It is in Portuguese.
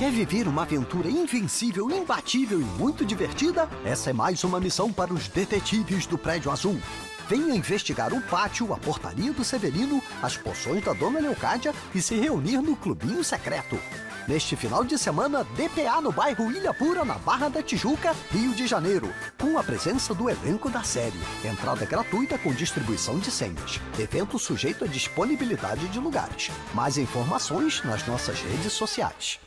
Quer viver uma aventura invencível, imbatível e muito divertida? Essa é mais uma missão para os detetives do Prédio Azul. Venha investigar o pátio, a portaria do Severino, as poções da Dona Leocádia e se reunir no Clubinho Secreto. Neste final de semana, DPA no bairro Ilha Pura, na Barra da Tijuca, Rio de Janeiro, com a presença do elenco da série. Entrada gratuita com distribuição de senhas. Evento sujeito à disponibilidade de lugares. Mais informações nas nossas redes sociais.